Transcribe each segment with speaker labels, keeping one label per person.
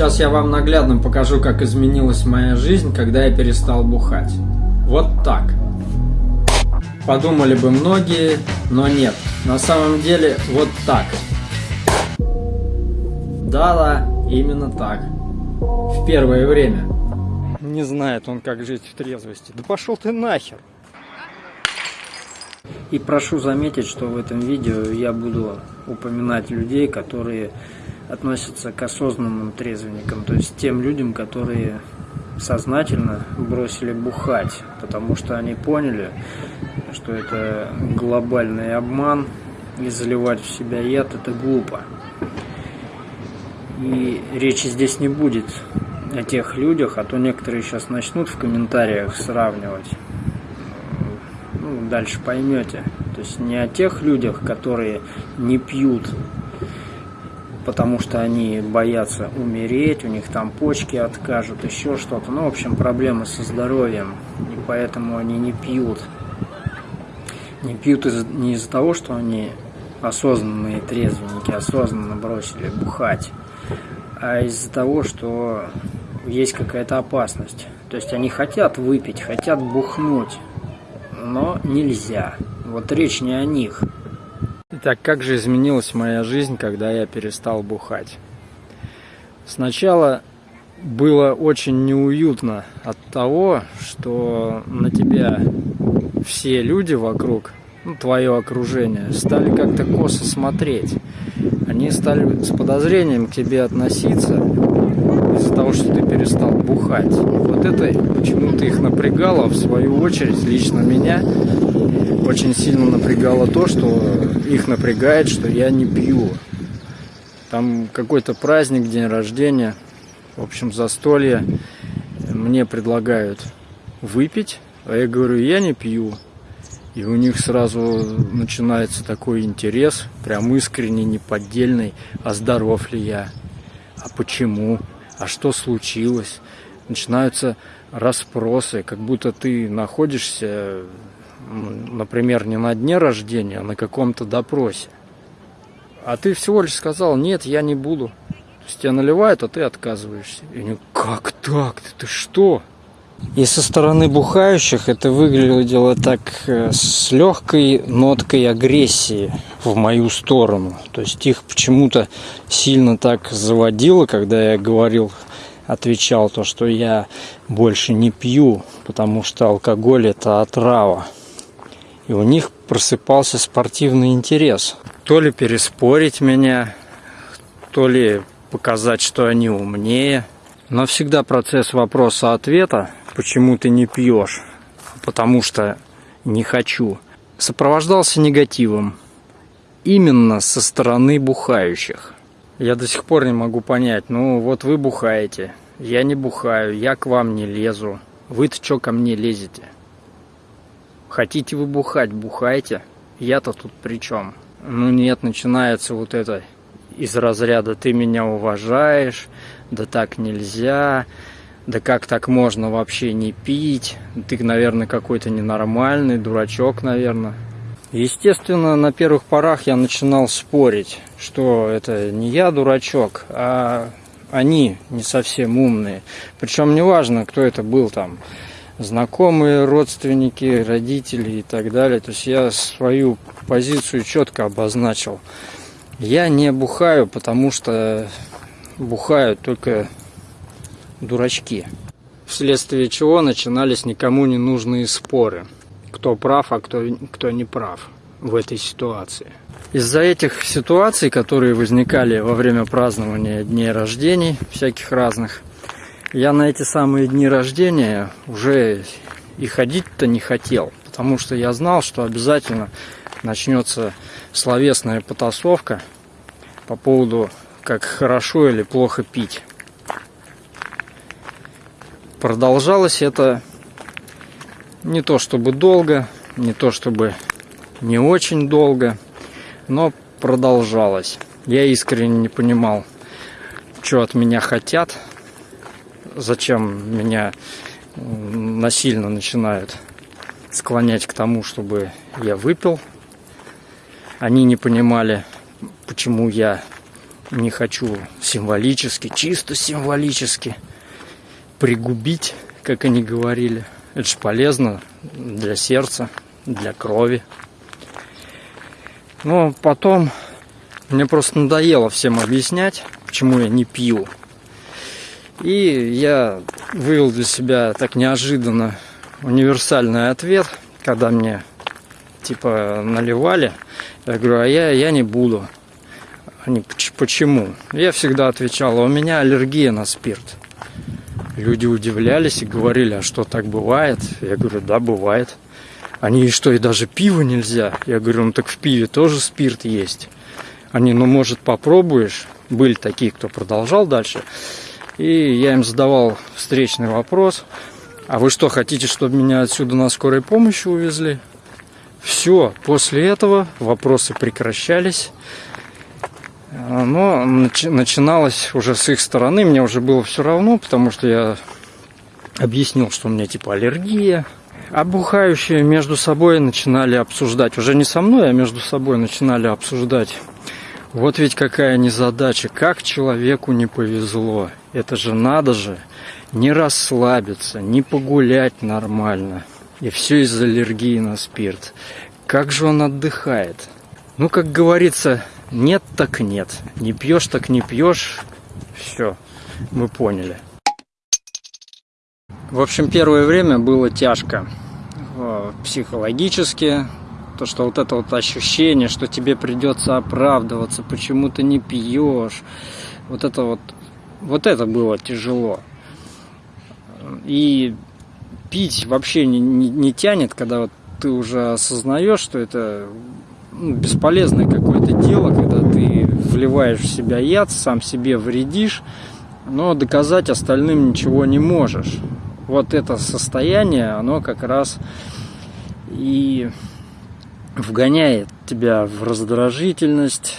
Speaker 1: Сейчас я вам наглядно покажу, как изменилась моя жизнь, когда я перестал бухать. Вот так. Подумали бы многие, но нет. На самом деле вот так. Да-да, именно так. В первое время.
Speaker 2: Не знает он, как жить в трезвости. Да пошел ты нахер!
Speaker 1: И прошу заметить, что в этом видео я буду упоминать людей, которые относятся к осознанным трезвенникам, то есть тем людям, которые сознательно бросили бухать, потому что они поняли, что это глобальный обман, и заливать в себя яд это глупо. И речи здесь не будет о тех людях, а то некоторые сейчас начнут в комментариях сравнивать дальше поймете. То есть не о тех людях, которые не пьют, потому что они боятся умереть, у них там почки откажут, еще что-то. Ну, в общем, проблемы со здоровьем, и поэтому они не пьют. Не пьют из не из-за того, что они осознанные трезвенники, осознанно бросили бухать, а из-за того, что есть какая-то опасность. То есть они хотят выпить, хотят бухнуть, но нельзя. Вот речь не о них.
Speaker 2: Итак, как же изменилась моя жизнь, когда я перестал бухать? Сначала было очень неуютно от того, что на тебя все люди вокруг, ну, твое окружение, стали как-то косо смотреть. Они стали с подозрением к тебе относиться из-за того, что ты перестал бухать. Вот это почему-то их напрягало, в свою очередь, лично меня очень сильно напрягало то, что их напрягает, что я не пью. Там какой-то праздник, день рождения, в общем, застолье. Мне предлагают выпить, а я говорю, я не пью. И у них сразу начинается такой интерес, прям искренний, неподдельный, а здоров ли я, а почему, а что случилось. Начинаются расспросы, как будто ты находишься, например, не на дне рождения, а на каком-то допросе. А ты всего лишь сказал, нет, я не буду. То есть тебя наливают, а ты отказываешься. И они, как так? Ты, ты что? И со стороны бухающих это выглядело так э, с легкой ноткой агрессии в мою сторону. То есть их почему-то сильно так заводило, когда я говорил, отвечал то, что я больше не пью, потому что алкоголь это отрава. И у них просыпался спортивный интерес. То ли переспорить меня, то ли показать, что они умнее. Но всегда процесс вопроса-ответа почему ты не пьешь, потому что не хочу, сопровождался негативом именно со стороны бухающих. Я до сих пор не могу понять, ну вот вы бухаете, я не бухаю, я к вам не лезу, вы-то что ко мне лезете? Хотите вы бухать, бухайте, я-то тут при чем? Ну нет, начинается вот это из разряда «ты меня уважаешь», «да так нельзя», да как так можно вообще не пить? Ты, наверное, какой-то ненормальный, дурачок, наверное. Естественно, на первых порах я начинал спорить, что это не я дурачок, а они не совсем умные. Причем неважно, кто это был там, знакомые, родственники, родители и так далее. То есть я свою позицию четко обозначил. Я не бухаю, потому что бухают только дурачки. Вследствие чего начинались никому не нужные споры. Кто прав, а кто, кто не прав в этой ситуации. Из-за этих ситуаций, которые возникали во время празднования дней рождений, всяких разных, я на эти самые дни рождения уже и ходить-то не хотел, потому что я знал, что обязательно начнется словесная потасовка по поводу, как хорошо или плохо пить. Продолжалось это не то чтобы долго, не то чтобы не очень долго, но продолжалось. Я искренне не понимал, что от меня хотят, зачем меня насильно начинают склонять к тому, чтобы я выпил. Они не понимали, почему я не хочу символически, чисто символически пригубить, как они говорили. Это же полезно для сердца, для крови. Но потом мне просто надоело всем объяснять, почему я не пью. И я вывел для себя так неожиданно универсальный ответ, когда мне типа наливали. Я говорю, а я, я не буду. Они, почему? Я всегда отвечал, а у меня аллергия на спирт. Люди удивлялись и говорили, а что так бывает? Я говорю, да, бывает. Они, что, и даже пиво нельзя? Я говорю, ну так в пиве тоже спирт есть. Они, ну может попробуешь? Были такие, кто продолжал дальше. И я им задавал встречный вопрос. А вы что, хотите, чтобы меня отсюда на скорой помощи увезли? Все, после этого вопросы прекращались. Но начиналось уже с их стороны, мне уже было все равно, потому что я объяснил, что у меня типа аллергия. А бухающие между собой начинали обсуждать, уже не со мной, а между собой начинали обсуждать. Вот ведь какая незадача, как человеку не повезло. Это же надо же не расслабиться, не погулять нормально. И все из-за аллергии на спирт. Как же он отдыхает? Ну, как говорится, нет так нет. Не пьешь так не пьешь. Все, мы поняли. В общем, первое время было тяжко э, психологически, то, что вот это вот ощущение, что тебе придется оправдываться, почему ты не пьешь, вот это вот, вот это было тяжело. И пить вообще не, не, не тянет, когда вот ты уже осознаешь, что это ну, бесполезное какое-то дело, когда ты вливаешь в себя яд, сам себе вредишь, но доказать остальным ничего не можешь. Вот это состояние, оно как раз и вгоняет тебя в раздражительность,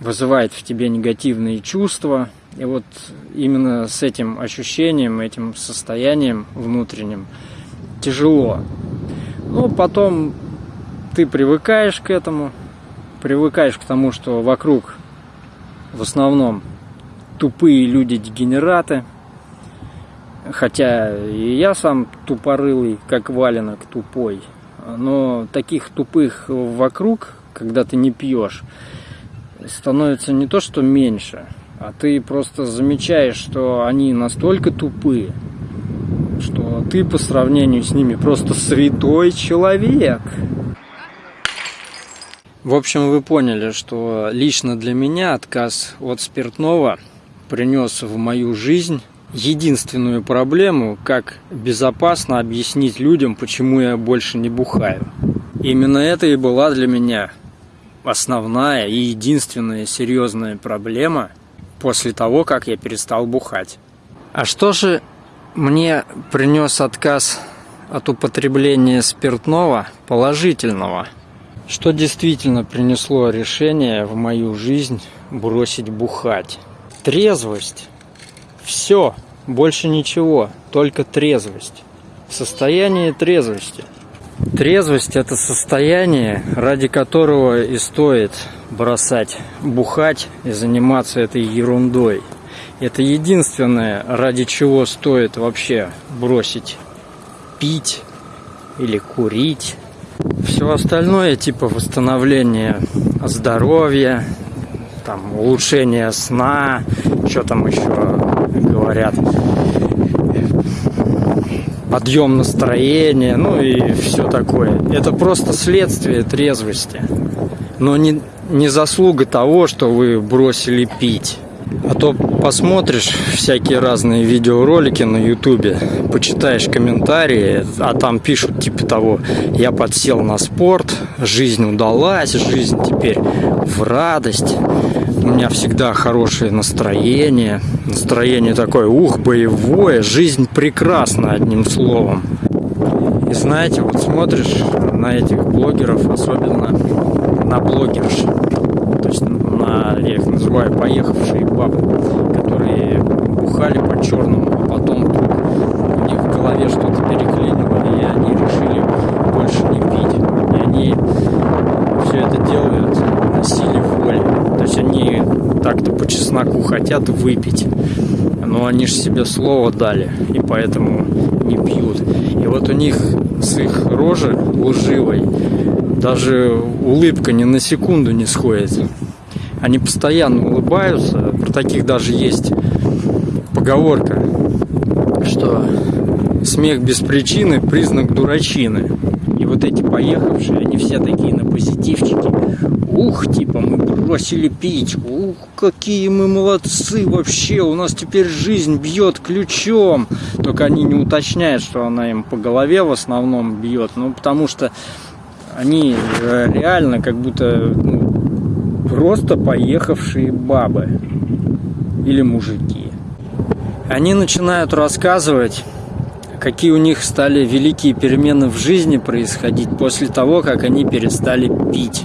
Speaker 2: вызывает в тебе негативные чувства. И вот именно с этим ощущением, этим состоянием внутренним тяжело. Но потом ты привыкаешь к этому, привыкаешь к тому, что вокруг в основном тупые люди-дегенераты. Хотя и я сам тупорылый, как валенок тупой. Но таких тупых вокруг, когда ты не пьешь, становится не то что меньше, а ты просто замечаешь, что они настолько тупые, что ты по сравнению с ними просто святой человек. В общем, вы поняли, что лично для меня отказ от спиртного принес в мою жизнь единственную проблему, как безопасно объяснить людям, почему я больше не бухаю. Именно это и была для меня основная и единственная серьезная проблема после того, как я перестал бухать. А что же мне принес отказ от употребления спиртного положительного? Что действительно принесло решение в мою жизнь бросить бухать? Трезвость. Все, больше ничего, только трезвость. Состояние трезвости. Трезвость – это состояние, ради которого и стоит бросать бухать и заниматься этой ерундой. Это единственное, ради чего стоит вообще бросить пить или курить все остальное, типа восстановление здоровья, там, улучшение сна, что там еще говорят, подъем настроения, ну и все такое. Это просто следствие трезвости, но не, не заслуга того, что вы бросили пить. А то посмотришь всякие разные видеоролики на ютубе, почитаешь комментарии, а там пишут типа того, я подсел на спорт, жизнь удалась, жизнь теперь в радость, у меня всегда хорошее настроение, настроение такое, ух, боевое, жизнь прекрасна, одним словом. И знаете, вот смотришь на этих блогеров, особенно на блогерш, то есть на, я их называю, поехавшие бабы, которые бухали по-черному, а потом у них в голове что-то переклинило, и они решили больше не пить. И они все это делают на силе воли. То есть они так-то по чесноку хотят выпить. Но они же себе слово дали, и поэтому не пьют. И вот у них с их рожи лживой даже улыбка ни на секунду не сходит. Они постоянно улыбаются. Про таких даже есть поговорка, что смех без причины – признак дурачины. И вот эти поехавшие, они все такие на позитивчике. Ух, типа, мы бросили пить. Ух, какие мы молодцы вообще. У нас теперь жизнь бьет ключом. Только они не уточняют, что она им по голове в основном бьет. Ну, потому что они реально как будто ну, просто поехавшие бабы или мужики. Они начинают рассказывать, какие у них стали великие перемены в жизни происходить после того, как они перестали пить.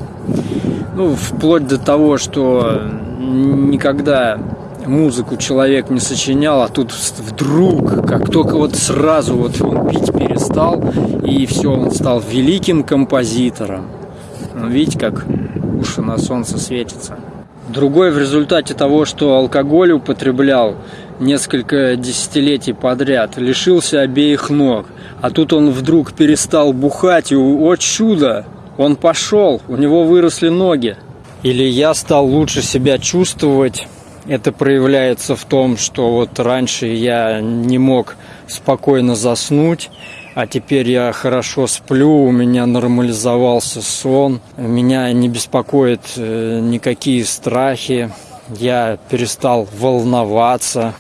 Speaker 2: Ну, вплоть до того, что никогда музыку человек не сочинял, а тут вдруг, как только вот сразу вот он пить перестал, и все, он стал великим композитором. Ну, видите, как уши на солнце светятся. Другой в результате того, что алкоголь употреблял несколько десятилетий подряд, лишился обеих ног. А тут он вдруг перестал бухать, и, о чудо, он пошел, у него выросли ноги. Или я стал лучше себя чувствовать, это проявляется в том, что вот раньше я не мог спокойно заснуть, а теперь я хорошо сплю, у меня нормализовался сон, меня не беспокоят э, никакие страхи, я перестал волноваться.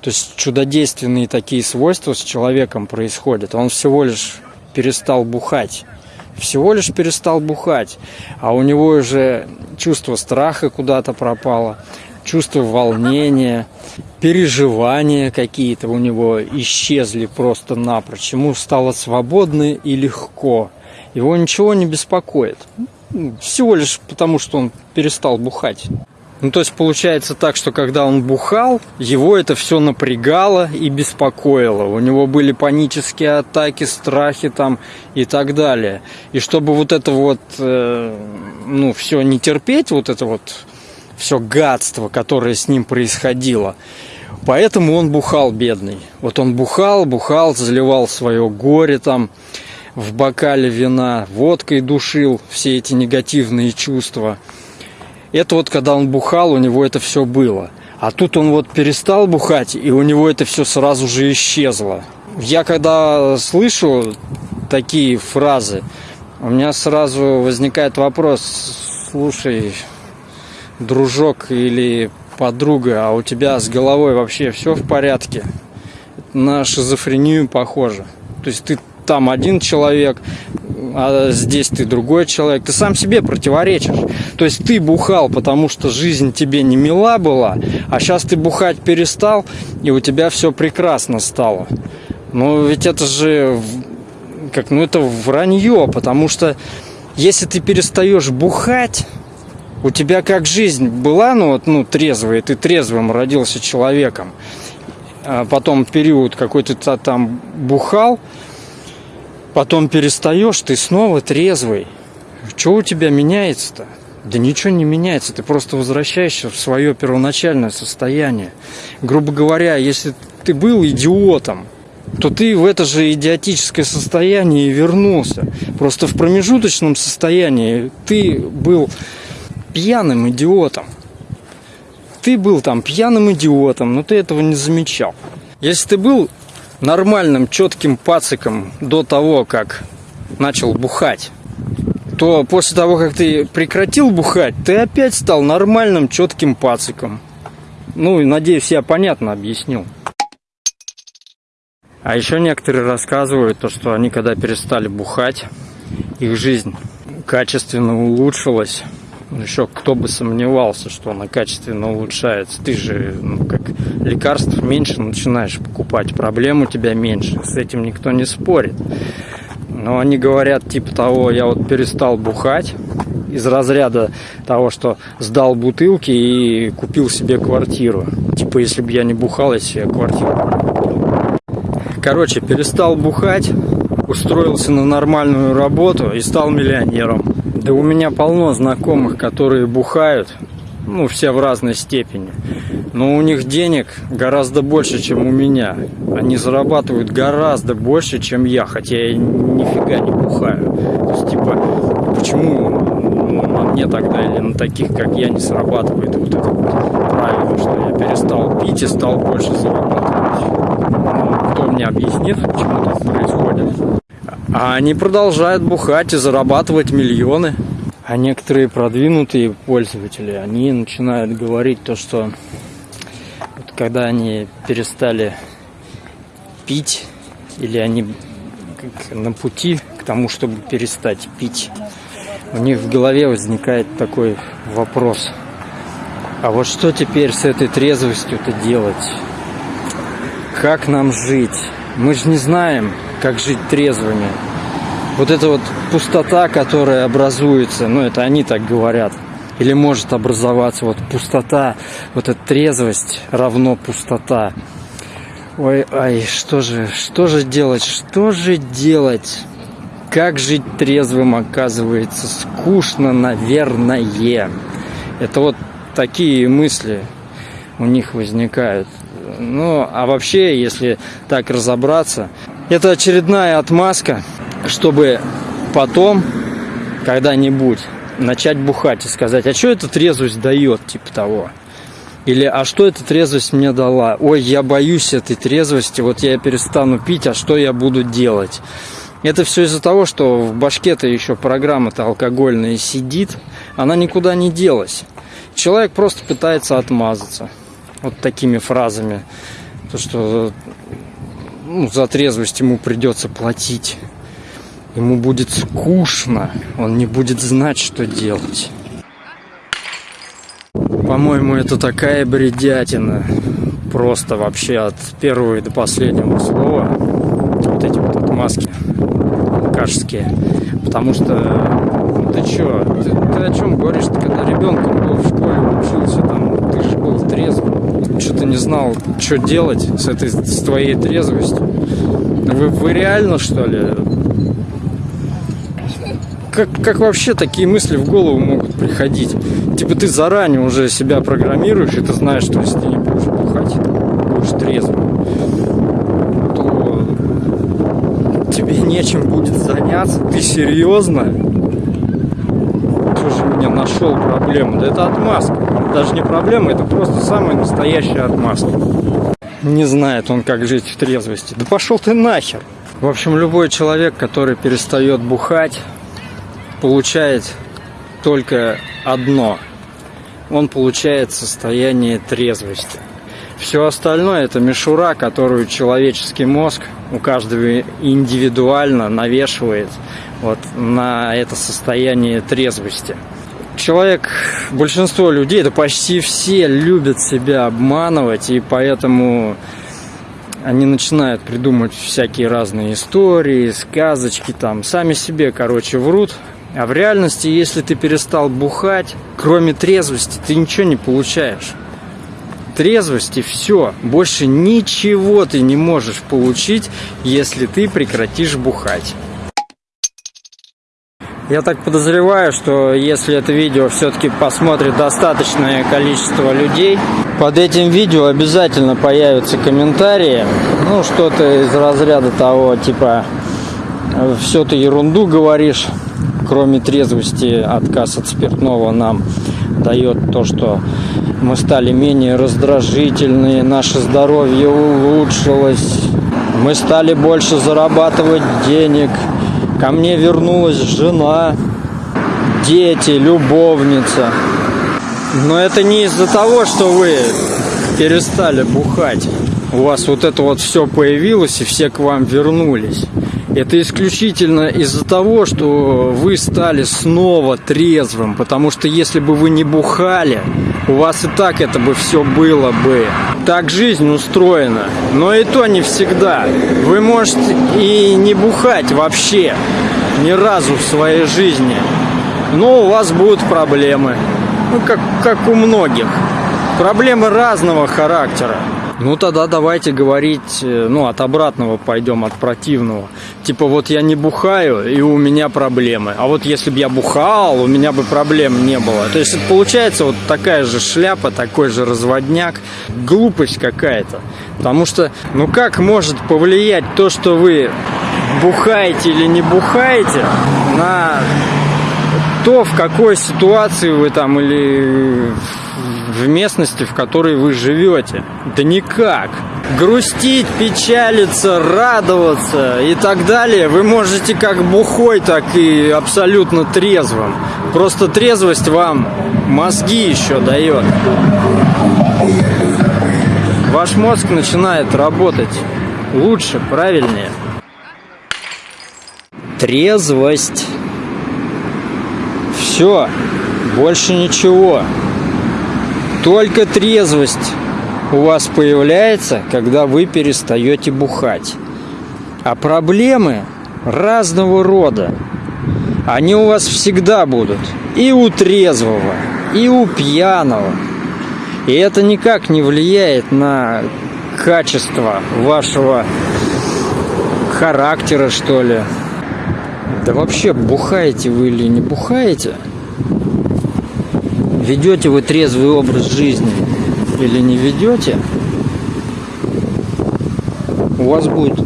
Speaker 2: То есть чудодейственные такие свойства с человеком происходят. Он всего лишь перестал бухать. Всего лишь перестал бухать. А у него уже чувство страха куда-то пропало чувство волнения, переживания какие-то у него исчезли просто напрочь. Ему стало свободно и легко. Его ничего не беспокоит. Всего лишь потому, что он перестал бухать. Ну, то есть получается так, что когда он бухал, его это все напрягало и беспокоило. У него были панические атаки, страхи там и так далее. И чтобы вот это вот, э, ну, все не терпеть, вот это вот все гадство, которое с ним происходило. Поэтому он бухал, бедный. Вот он бухал, бухал, заливал свое горе там в бокале вина, водкой душил все эти негативные чувства. Это вот когда он бухал, у него это все было. А тут он вот перестал бухать, и у него это все сразу же исчезло. Я когда слышу такие фразы, у меня сразу возникает вопрос, слушай, дружок или подруга, а у тебя с головой вообще все в порядке, на шизофрению похоже. То есть ты там один человек, а здесь ты другой человек. Ты сам себе противоречишь. То есть ты бухал, потому что жизнь тебе не мила была, а сейчас ты бухать перестал, и у тебя все прекрасно стало. Но ведь это же как, ну это вранье, потому что если ты перестаешь бухать, у тебя как жизнь была, ну вот, ну, трезвая, ты трезвым родился человеком, а потом период какой-то там бухал, потом перестаешь, ты снова трезвый. Что у тебя меняется-то? Да ничего не меняется, ты просто возвращаешься в свое первоначальное состояние. Грубо говоря, если ты был идиотом, то ты в это же идиотическое состояние и вернулся. Просто в промежуточном состоянии ты был пьяным идиотом. Ты был там пьяным идиотом, но ты этого не замечал. Если ты был нормальным, четким пациком до того, как начал бухать, то после того, как ты прекратил бухать, ты опять стал нормальным, четким пациком. Ну, надеюсь, я понятно объяснил. А еще некоторые рассказывают то, что они когда перестали бухать, их жизнь качественно улучшилась. Еще кто бы сомневался, что она качественно улучшается. Ты же, ну, как лекарств меньше начинаешь покупать, проблем у тебя меньше. С этим никто не спорит. Но они говорят типа того, я вот перестал бухать из разряда того, что сдал бутылки и купил себе квартиру. Типа, если бы я не бухал, я себе квартиру Короче, перестал бухать, устроился на нормальную работу и стал миллионером. Да у меня полно знакомых, которые бухают ну, все в разной степени. Но у них денег гораздо больше, чем у меня. Они зарабатывают гораздо больше, чем я, хотя я нифига не бухаю. То есть, типа, почему ну, на мне тогда или на таких, как я, не срабатывает вот это вот правило, что я перестал пить и стал больше зарабатывать. Ну, кто мне объяснит, почему так происходит? А они продолжают бухать и зарабатывать миллионы. А некоторые продвинутые пользователи, они начинают говорить то, что вот когда они перестали пить, или они на пути к тому, чтобы перестать пить, у них в голове возникает такой вопрос. А вот что теперь с этой трезвостью-то делать? Как нам жить? Мы же не знаем, как жить трезвыми вот эта вот пустота, которая образуется, ну это они так говорят, или может образоваться вот пустота, вот эта трезвость равно пустота. Ой, ай, что же, что же делать, что же делать? Как жить трезвым, оказывается, скучно, наверное. Это вот такие мысли у них возникают. Ну, а вообще, если так разобраться, это очередная отмазка чтобы потом, когда-нибудь, начать бухать и сказать, а что эта трезвость дает, типа того. Или, а что эта трезвость мне дала? Ой, я боюсь этой трезвости, вот я перестану пить, а что я буду делать? Это все из-за того, что в башке-то еще программа-то алкогольная сидит, она никуда не делась. Человек просто пытается отмазаться вот такими фразами. То, что ну, за трезвость ему придется платить. Ему будет скучно, он не будет знать, что делать. По-моему, это такая бредятина. Просто вообще от первого до последнего слова. Вот эти вот отмазки алкашские. Потому что, ну ты чё, ты, ты о чем говоришь? Когда ребенком был в школе, учился, там, трезвым. Что ты не знал, что делать с этой, с твоей трезвостью? Вы, вы реально, что ли, как, как вообще такие мысли в голову могут приходить? Типа ты заранее уже себя программируешь, и ты знаешь, что если ты не будешь бухать, будешь трезвым, то тебе нечем будет заняться. Ты серьезно? Нашел проблему? Да это отмазка. Даже не проблема, это просто самая настоящая отмазка. Не знает он, как жить в трезвости. Да пошел ты нахер! В общем, любой человек, который перестает бухать, получает только одно. Он получает состояние трезвости. Все остальное это мишура, которую человеческий мозг у каждого индивидуально навешивает вот на это состояние трезвости. Человек, большинство людей, да почти все любят себя обманывать, и поэтому они начинают придумывать всякие разные истории, сказочки, там, сами себе, короче, врут, а в реальности, если ты перестал бухать, кроме трезвости, ты ничего не получаешь. Трезвости все, больше ничего ты не можешь получить, если ты прекратишь бухать. Я так подозреваю, что если это видео все-таки посмотрит достаточное количество людей, под этим видео обязательно появятся комментарии, ну что-то из разряда того, типа, все ты ерунду говоришь, кроме трезвости, отказ от спиртного нам дает то, что мы стали менее раздражительные, наше здоровье улучшилось, мы стали больше зарабатывать денег, ко мне вернулась жена, дети, любовница. Но это не из-за того, что вы перестали бухать. У вас вот это вот все появилось и все к вам вернулись. Это исключительно из-за того, что вы стали снова трезвым, потому что если бы вы не бухали, у вас и так это бы все было бы. Так жизнь устроена, но и то не всегда. Вы можете и не бухать вообще ни разу в своей жизни, но у вас будут проблемы, ну как, как у многих. Проблемы разного характера. Ну тогда давайте говорить, э, ну от обратного пойдем, от противного. Типа вот я не бухаю, и у меня проблемы. А вот если бы я бухал, у меня бы проблем не было. То есть получается вот такая же шляпа, такой же разводняк. Глупость какая-то. Потому что, ну как может повлиять то, что вы бухаете или не бухаете, на то, в какой ситуации вы там или в местности, в которой вы живете. Да никак. Грустить, печалиться, радоваться и так далее вы можете как бухой, так и абсолютно трезвым. Просто трезвость вам мозги еще дает. Ваш мозг начинает работать лучше, правильнее. Трезвость. Все, больше ничего. Только трезвость у вас появляется, когда вы перестаете бухать. А проблемы разного рода, они у вас всегда будут. И у трезвого, и у пьяного. И это никак не влияет на качество вашего характера, что ли. Да вообще, бухаете вы или не бухаете – ведете вы трезвый образ жизни или не ведете, у вас будет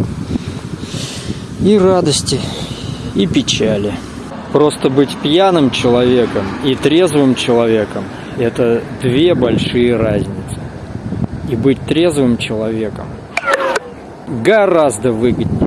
Speaker 2: и радости, и печали. Просто быть пьяным человеком и трезвым человеком – это две большие разницы. И быть трезвым человеком гораздо выгоднее.